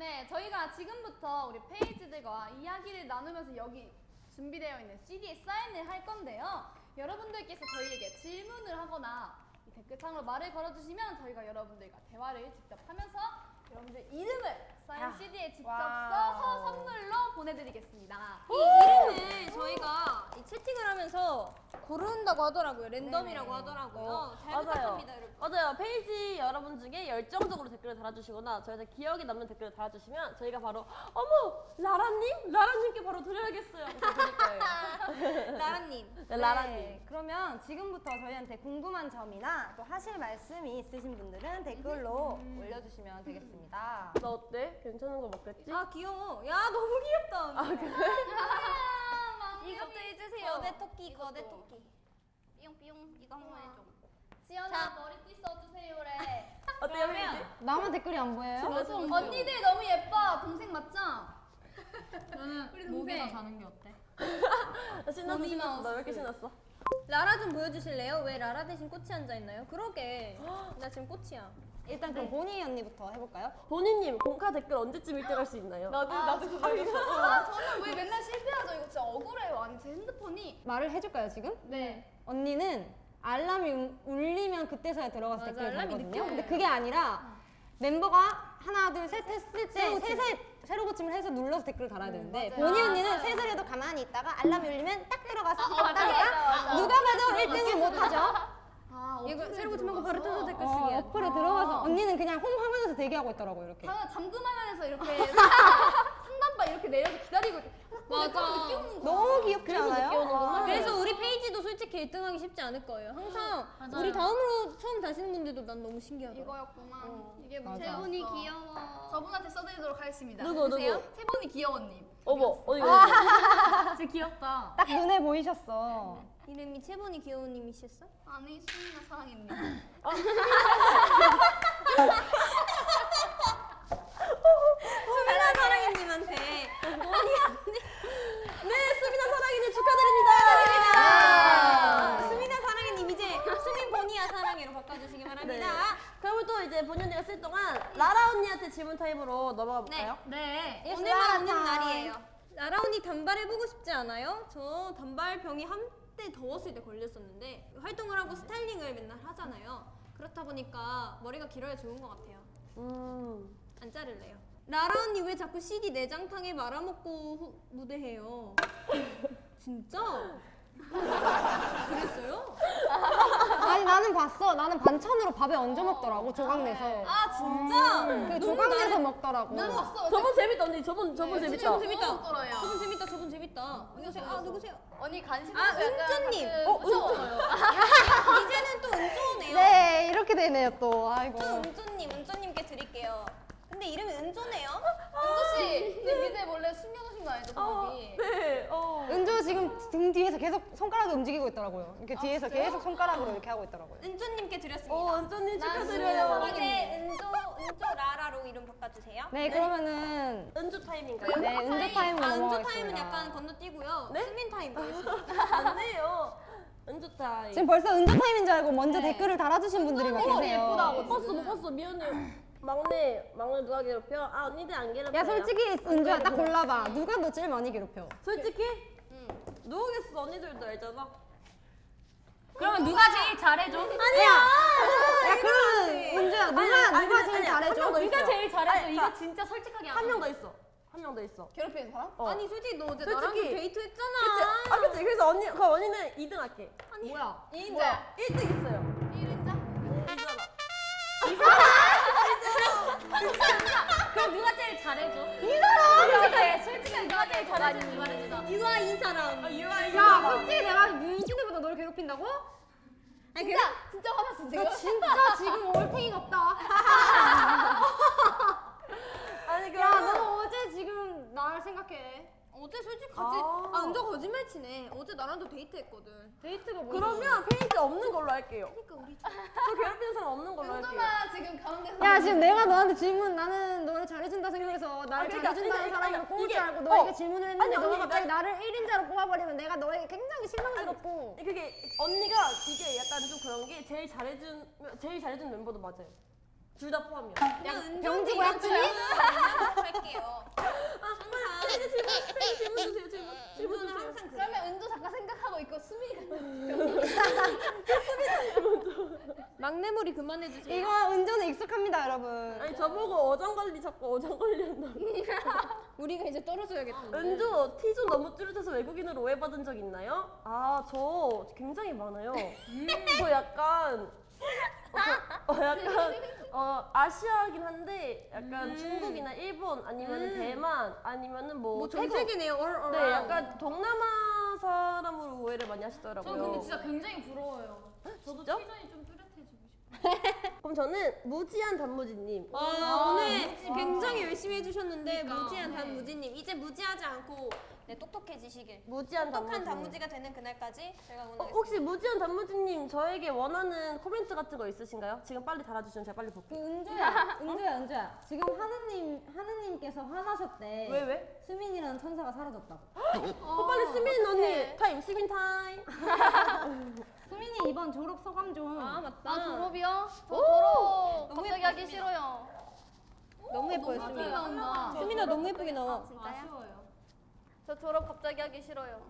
네, 저희가 지금부터 우리 페이지들과 이야기를 나누면서 여기 준비되어 있는 CD에 사인을 할 건데요. 여러분들께서 저희에게 질문을 하거나 이 댓글창으로 말을 걸어주시면 저희가 여러분들과 대화를 직접 하면서 여러분들 이름을 사인 야. CD에 직접 와우. 써서 선물로 보내드리겠습니다. 이 이름을 저희가 고른다고 하더라고요. 랜덤이라고 네네. 하더라고요. 어, 잘 맞아요. 부탁합니다, 여러분. 맞아요. 페이지 여러분 중에 열정적으로 댓글을 달아주시거나 저희한테 기억에 남는 댓글을 달아주시면 저희가 바로 어머 라라님? 라라님께 바로 드려야겠어요. 그래서 드릴 거예요. 나라님. 네, 라라님. 네, 그러면 지금부터 저희한테 궁금한 점이나 또 하실 말씀이 있으신 분들은 댓글로 올려주시면 되겠습니다. 나 어때? 괜찮은 거 먹겠지? 아 귀여워. 야 너무 귀엽다. 아, 그래? 이것도 해주세요. 거대 토끼, 거대 토끼. 삐용 삐용 이거 한번 해줘. 지연아 머리띠 써주세요래. 어때요, 페이지? 나만 댓글이 안 보여요? 언니들 너무 예뻐. 동생 맞죠? 저는 목에서 자는 게 어때? 나 신났어, 신났어. 나왜 이렇게. 신났어? 라라 좀 보여주실래요? 왜 라라 대신 꽃이 앉아 있나요? 그러게. 나 지금 꽃이야. 일단 그럼 보니 언니부터 해볼까요? 본인님, 공카 댓글 언제쯤 1등 할 수 있나요? 나도 나도 그거 있어. 아 저는 왜 맨날 실패하죠? 이거 진짜 억울해요. 아니 제 핸드폰이. 말을 해줄까요 지금? 네. 언니는 알람이 울- 울리면 그때서야 들어가서 맞아, 댓글을 알람이 달거든요. 늦게 근데. 그게 아니라 멤버가 하나 둘 셋 했을 때 새로 새로 고침을 해서 눌러서 댓글을 달아야 되는데 맞아요. 보니 아, 언니는 맞아요. 셋을 해도 가만히 있다가 알람이 울리면 딱 들어가서 맞아, 했다가 맞아. 누가 봐도 1등을 못하죠. 아 이거 새로 고침하고 바로 들어가서? 뜯어 댓글 그냥 홈 화면에서 대기하고 있더라고요 이렇게. 다 잠금 화면에서 이렇게 상단바 이렇게 내려서 기다리고 이렇게 맞아. 너무 귀엽지 않아요? 오는구나. 그래서 우리 페이지도 솔직히 1등하기 쉽지 않을 거예요. 항상 우리 다음으로 처음 다시는 분들도 난 너무 신기하더라. 이거였구만. 이게 맞아. 세 분이 귀여워. 저분한테 써드리도록 하겠습니다. 누구, 누구? 보세요. 세 분이 귀여워님. 어머, 어디 가 진짜 귀엽다. 딱 눈에 보이셨어. 이름이 채본이 귀여운님이셨어? 아니 수민아 사랑했니? 수민아 사랑해님한테 네, 수민아 사랑이님 축하드립니다. 아, 수민아 사랑해님 이제 수민 보니야 사랑해로 바꿔주시기 바랍니다. 네. 그러면 또 이제 보니 언니가 쓸 동안 라라 언니한테 질문 타임으로 넘어가 볼까요? 네. 오늘만 오는 날이에요. 라라 언니 단발 해보고 싶지 않아요? 저 단발 병이 한때 더웠을 때 걸렸었는데 활동을 하고 스타일링을 맨날 하잖아요. 그렇다 보니까 머리가 길어야 좋은 것 같아요. 음. 안 자를래요. 라라 언니 왜 자꾸 CD 내장탕에 말아먹고 후- 무대해요? 진짜? 그랬어요? 아니 나는 봤어. 나는 반찬으로 밥에 얹어 먹더라고 조각 내서. 아 진짜? 그 조각 내서 먹더라고. 나도 봤어. 저번 재밌다 언니. 저번 저번 네, 재밌다. 저번 재밌다. 먹더라요. 저분 재밌다. 저분 재밌다. 누구세요? 아 누구세요? 언니 간식 아, 은주님. 어, 무서워요. 이제는 또 은조네요. 네 이렇게 되네요 또. 아이고. 또 은조님, 은조님께 드릴게요. 근데 이름이 은조네요. 은조 씨, 제 미대 몰래 숨겨놓으신 거 아니죠, 어, 거기? 네. 어. 은조 지금 등 뒤에서 계속 손가락이 움직이고 있더라고요. 이렇게 뒤에서 진짜요? 계속 손가락으로 이렇게 하고 있더라고요. 은조님께 드렸습니다. 어, 은조님 난 축하드려요. 이제 은조, 은조 라라로 이름 바꿔주세요. 네, 그러면은 은조 타임인가요? 네 은조 타임으로 아, 은조. 타임은 약간 건너뛰고요. 네? 수민 타임 가겠습니다. 안 돼요. 은조 타임. 지금 벌써 은조 타임인 줄 알고 먼저 네. 댓글을 달아주신 분들이 막 계세요. 예쁘다고. 못 봤어, 못 봤어. 미안해. 막내, 막내 누가 괴롭혀? 아, 언니들 안 괴롭혀. 야 솔직히 은조야 딱 골라봐. 누가 너 제일 많이 괴롭혀? 솔직히? 응. 누구겠어? 언니들도 알잖아. 그러면 누가 제일 잘해줘? 야 그러면 은조야 누가 아니, 아니, 누가 아니, 제일 아니, 잘해줘? 한명더 누가 있어요. 제일 잘해줘? 아니, 이거 자, 진짜 솔직하게 한 명 더 있어. 한 명 더 있어. 괴롭히는 사람? 어. 아니 솔직히 너 어제 솔직히- 나랑 데이트 했잖아. 그치? 아, 그치? 그래서 언니, 그럼 언니는 2등 할게. 뭐야? 인자. 1등 있어요. 그럼 누가 제일 잘해줘? 이 사람! 솔직하게, 솔직하게 누가 제일 잘해주는지 말해주자. 유아 이 사람. 아, 유아, 야 솔직히 내가 윤신이보다 너를 괴롭힌다고? 아니, 진짜, 진짜 화났어, 지금? 너 진짜 지금 올팽이 같다. 아니, 야 그럼. 너 어제 지금 날 생각해. 어제 솔직히 같이 아. 아, 은조 거짓말 치네. 어제 나랑도 데이트했거든. 데이트가 뭐? 그러면 페이지 없는 걸로 할게요. 그러니까 우리 저 괴롭히는 사람 없는 걸로 할게요. 은주가 지금 가운데서. 야 지금 내가 너한테 질문 나는 너를 잘해준다 생각해서 나를 아, 그러니까, 잘해준다는 그러니까, 그러니까 뽑을 줄 알고 너에게 어. 질문을 했는데 아니, 너가 갑자기 나- 나를 1인자로 뽑아버리면 내가 너에게 굉장히 실망스럽고 아니, 그게 언니가 이게 약간 좀 그런 게 제일 잘해준 제일 잘해준 멤버도 맞아요. 둘 다 포함이요. 그냥 은조 병지고 언니랑 약주니? 그냥 할게요. 수미가 막내물이 그만해주세요. 이거 운전에 익숙합니다, 여러분. 아니 저보고 어장관리 자꾸 어장관리 한다고. 우리가 이제 떨어져야겠다. 은주 티존 너무 뚜렷해서 외국인으로 오해받은 적 있나요? 아 저 굉장히 많아요. 저 약간 어, 어, 약간 어 아시아긴 한데 약간 중국이나 일본 아니면 대만 아니면은 뭐, 뭐 태국. 얼. 네 약간 동남아 사람으로 오해를 많이 하시더라고요. 저 근데 진짜 굉장히 부러워요. 저도 진짜? 티존이 좀 뚜렷해지고 싶어요. 그럼 저는 무지한 단무지님. 아, 오늘 무지. 굉장히 열심히 해주셨는데 그러니까. 무지한 네. 단무지님 이제 무지하지 않고 네, 똑똑해지시길 무지한 똑똑한 단무지. 단무지가 되는 그날까지 제가 어, 응원하겠습니다. 혹시 무지한 단무지님 저에게 원하는 코멘트 같은 거 있으신가요? 지금 빨리 달아주시면 제가 빨리 그 볼게요. 은주야, 은주야, 은주야. 지금 하느님, 하느님께서 화나셨대. 왜 왜? 수민이라는 천사가 사라졌다고. 어, 빨리 수민 언니 타임 수민 타임. 수민이 이번 졸업 소감 좀. 아 맞다. 아 졸업이요? 저 오! 졸업 너무 갑자기 하기 예뻤습니다. 싫어요. 너무 예뻐요. 나온다. 수민아 너무 예쁘게 나와. 아쉬워요. 저 졸업 갑자기 하기 싫어요.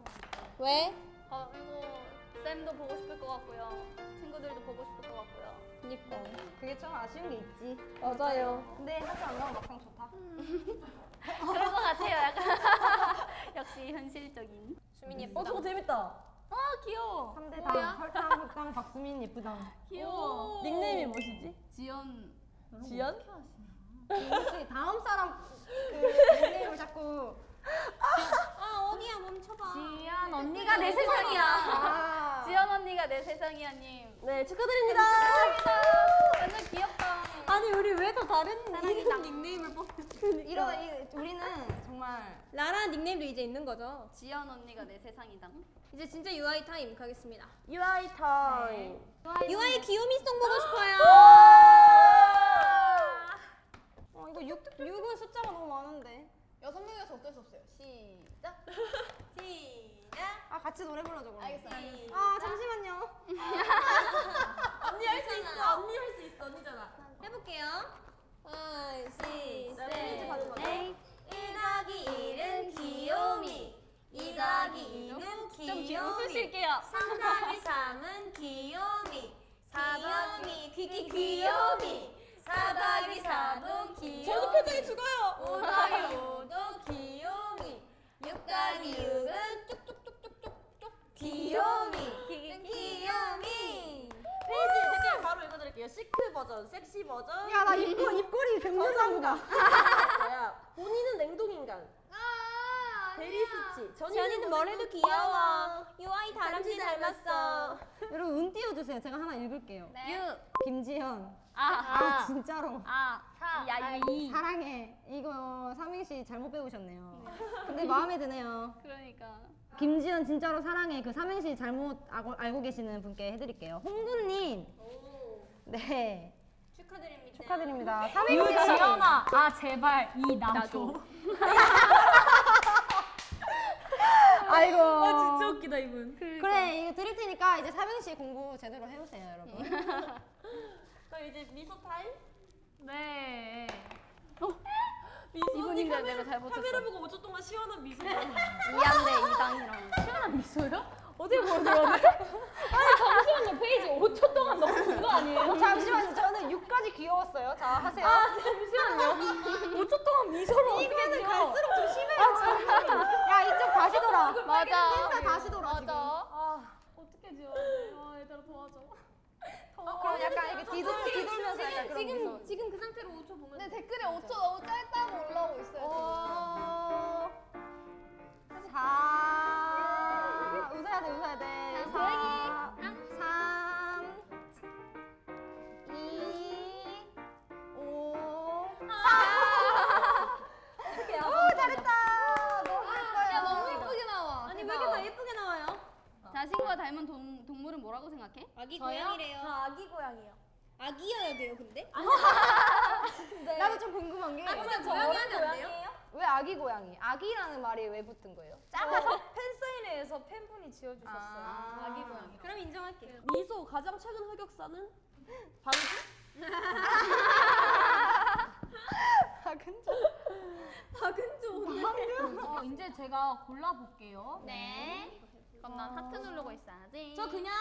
왜? 아 이거 쌤도 보고 싶을 것 같고요. 친구들도 보고 싶을 것 같고요. 그니까. 그게 좀 아쉬운 게 있지. 맞아요. 근데 학교 안 가면 막상 좋다. 그럴 것 같아요. 약간 역시 현실적인. 수민이 어 예쁘다. 저거 재밌다. 아 귀여워. 3대 뭐야? 당, 설탕, 박수민 예쁘당. 귀여워. 닉네임이 뭐시지? 지연. 지연? 혹시 다음 사람 그 닉네임을 자꾸. 아 어디야 멈춰봐. 지연 언니가 내 세상이야. 아. 지연 언니가 내 세상이야 님. 네 축하드립니다. 완전 귀엽다. 아니 우리 왜 다 다른 이름 닉네임을 뽑는. 이러 이, 우리는 정말 라라 닉네임도 이제 있는 거죠. 지연 언니가 내 세상이다. 이제 진짜 UI 타임 가겠습니다. UI 타임. UI 귀요미송 보고 싶어요. 어 이거 6, 6은 숫자가 너무 많은데. 여섯 명이서 어쩔 수 없어요. 시작. 시작. 아 같이 노래 불러줘 그럼. 알겠어, 알겠어. 아 잠시만요. 언니 할 수 있어. 언니 할 수 있어. 언니잖아. 해볼게요. 5, 6, 네, 퀴즈 받은 거죠? 1 더하기 1은 귀요미 2 더하기 2는 좀 귀요미 웃으실게요. 3 더하기 3은 귀요미 4 더하기 귀귀 귀요미 4 더하기 4도 귀요미 저도 표정이 죽어요. 5 더하기 드릴게요. 시크 버전, 섹시 버전. 야 나 입꼬 입꼬리 백문상구다. 야 본인은 냉동인간. 아, 베리스치. 전이는 뭘 해도 귀여워 UI 다람쥐 닮았어 여러분 운 띄워주세요. 제가 하나 읽을게요. 네. 유. 김지현. 아, 아 진짜로. 아, 야, 이. 사랑해. 이거 삼행시 잘못 배우셨네요. 근데 마음에 드네요. 그러니까. 김지현 진짜로 사랑해. 그 삼행시 잘못 알고, 알고 계시는 분께 해드릴게요. 홍구님. 네. 축하드립니다 축하드립니다. 삼행시. 유지연아. 아, 제발. 이 나도. 아이고. 아 진짜 웃기다 이분. 그래 이거 드릴 테니까 이제 삼행시 공부 제대로 해오세요 여러분. 그럼 이제 미소 타임. 네. 미소 언니 이분인데 카메라, 내가 잘 못했어. 카메라 보고 5초 동안 시원한 미소. 이한대 이당이랑. 시원한 미소요? 어디 돼? 잠시 만요. 페이지 5초 동안 너무 그거 아니에요? 잠시만요. 저는 6까지 귀여웠어요. 자 하세요. 잠시만요. 5초 동안 어떻게 지어? 갈수록 좀 심해요. 야 이쪽 다시 돌아. 맞아. 펜사 다시 돌아 맞아. 아, 어떻게 지워야 돼? 아, 얘들아 도와줘. 그럼 약간 이렇게 뒤돌 뒤돌면서 약간 그런 지금. 지금 그 상태로 5초 보면 근데 댓글에 5초 너무 짧다고 올라오고 있어요. 어... 자 자신과 닮은 동, 동물은 뭐라고 생각해? 아기 저요? 고양이래요 저 아기 고양이요. 아기여야 돼요 근데? 나도 좀 궁금한 게. 근데 고양이 하면 안 돼요? 왜 아기 고양이? 아기라는 말이 왜 붙은 거예요? 작아서 팬사인회에서 팬분이 지어주셨어요 아. 아기 고양이. 그럼 인정할게요 미소 가장 최근 흑역사는 방금 박은정. 박은조 어, 이제 제가 골라볼게요. 네 그럼 난 하트 누르고 있어야지. 저 그냥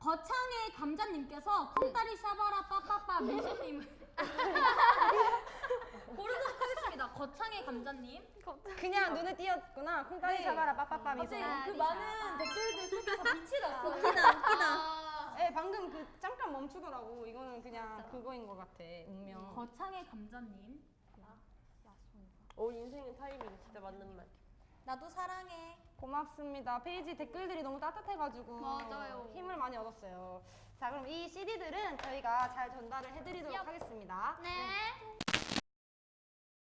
거창의 감자님께서 콩다리 샤바라 빠빠빠 매실님을 고르도록 하겠습니다. 거창의 감자님. 그냥 눈에 띄었구나. 콩다리 네. 샤바라 빠빠빠 미소. 갑자기 그 많은 댓글들 속에서 빛이 났어. 웃기다, 웃기다. 예, 방금 그 잠깐 멈추더라고. 이거는 그냥 그거인 것 같아. 운명. 거창의 감자님. 오 인생의 타이밍 진짜 맞는 말. 나도 사랑해. 고맙습니다. 페이지 댓글들이 너무 따뜻해가지고 맞아요. 힘을 많이 얻었어요. 자, 그럼 이 CD들은 저희가 잘 전달을 해드리도록 얍. 하겠습니다. 네.